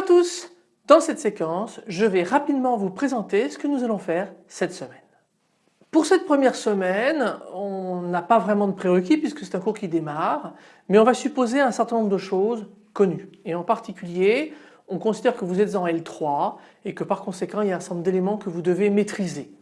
à tous Dans cette séquence, je vais rapidement vous présenter ce que nous allons faire cette semaine. Pour cette première semaine, on n'a pas vraiment de prérequis puisque c'est un cours qui démarre, mais on va supposer un certain nombre de choses connues. Et en particulier, on considère que vous êtes en L3 et que par conséquent il y a un certain nombre d'éléments que vous devez maîtriser.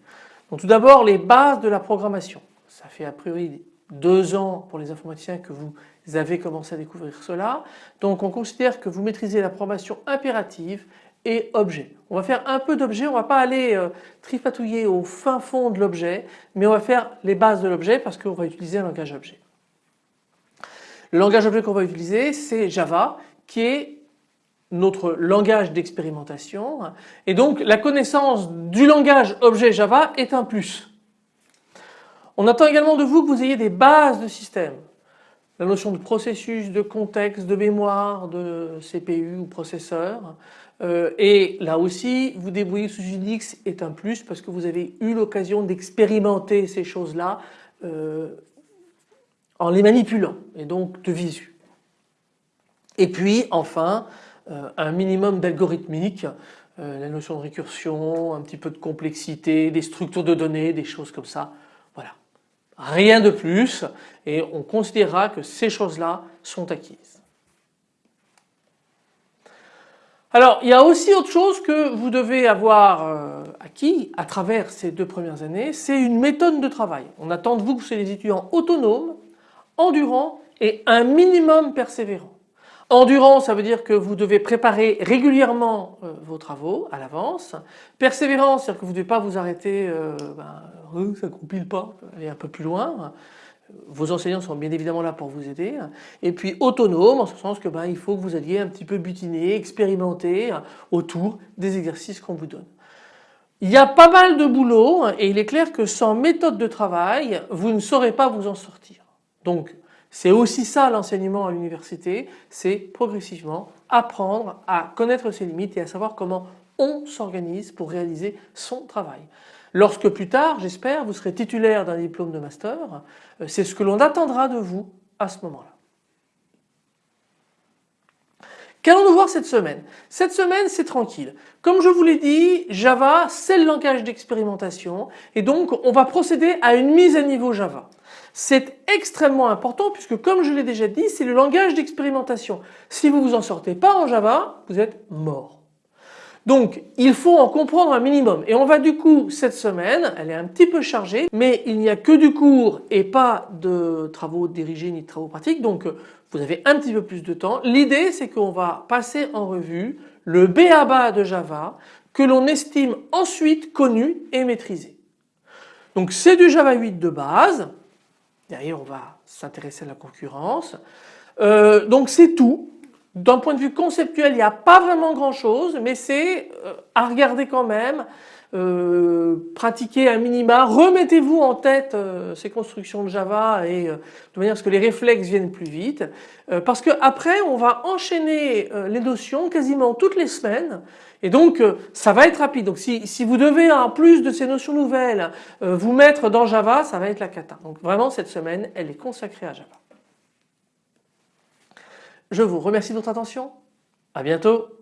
Donc tout d'abord les bases de la programmation. Ça fait a priori deux ans pour les informaticiens que vous avez commencé à découvrir cela. Donc on considère que vous maîtrisez la programmation impérative et objet. On va faire un peu d'objet, on ne va pas aller euh, tripatouiller au fin fond de l'objet, mais on va faire les bases de l'objet parce qu'on va utiliser un langage objet. Le langage objet qu'on va utiliser c'est Java qui est notre langage d'expérimentation et donc la connaissance du langage objet Java est un plus. On attend également de vous que vous ayez des bases de système. La notion de processus, de contexte, de mémoire, de CPU ou processeur. Euh, et là aussi, vous débrouiller sous Unix est un plus parce que vous avez eu l'occasion d'expérimenter ces choses-là euh, en les manipulant et donc de visu. Et puis enfin, euh, un minimum d'algorithmique, la notion de récursion, un petit peu de complexité, des structures de données, des choses comme ça. Rien de plus et on considérera que ces choses-là sont acquises. Alors il y a aussi autre chose que vous devez avoir euh, acquis à travers ces deux premières années, c'est une méthode de travail. On attend de vous que vous soyez des étudiants autonomes, endurants et un minimum persévérants. Endurant, ça veut dire que vous devez préparer régulièrement euh, vos travaux à l'avance. Persévérant, c'est-à-dire que vous ne devez pas vous arrêter, euh, ben, euh, ça ne compile pas, aller un peu plus loin. Vos enseignants sont bien évidemment là pour vous aider. Et puis autonome, en ce sens que ben, il faut que vous alliez un petit peu butiner, expérimenter autour des exercices qu'on vous donne. Il y a pas mal de boulot et il est clair que sans méthode de travail, vous ne saurez pas vous en sortir. Donc c'est aussi ça l'enseignement à l'université, c'est progressivement apprendre à connaître ses limites et à savoir comment on s'organise pour réaliser son travail. Lorsque plus tard, j'espère, vous serez titulaire d'un diplôme de master, euh, c'est ce que l'on attendra de vous à ce moment-là. Qu'allons-nous voir cette semaine? Cette semaine c'est tranquille. Comme je vous l'ai dit, Java c'est le langage d'expérimentation et donc on va procéder à une mise à niveau Java. C'est extrêmement important puisque comme je l'ai déjà dit, c'est le langage d'expérimentation. Si vous vous en sortez pas en Java, vous êtes mort. Donc il faut en comprendre un minimum et on va du coup cette semaine, elle est un petit peu chargée mais il n'y a que du cours et pas de travaux dirigés ni de travaux pratiques donc vous avez un petit peu plus de temps. L'idée c'est qu'on va passer en revue le BABA de Java que l'on estime ensuite connu et maîtrisé. Donc c'est du Java 8 de base, Derrière, on va s'intéresser à la concurrence. Euh, donc c'est tout. D'un point de vue conceptuel, il n'y a pas vraiment grand chose, mais c'est euh, à regarder quand même, euh, pratiquer un minima, remettez-vous en tête ces constructions de Java et de manière à ce que les réflexes viennent plus vite, parce que après on va enchaîner les notions quasiment toutes les semaines et donc euh, ça va être rapide. Donc si, si, vous devez en plus de ces notions nouvelles euh, vous mettre dans Java, ça va être la cata. Donc vraiment cette semaine elle est consacrée à Java. Je vous remercie de votre attention. À bientôt.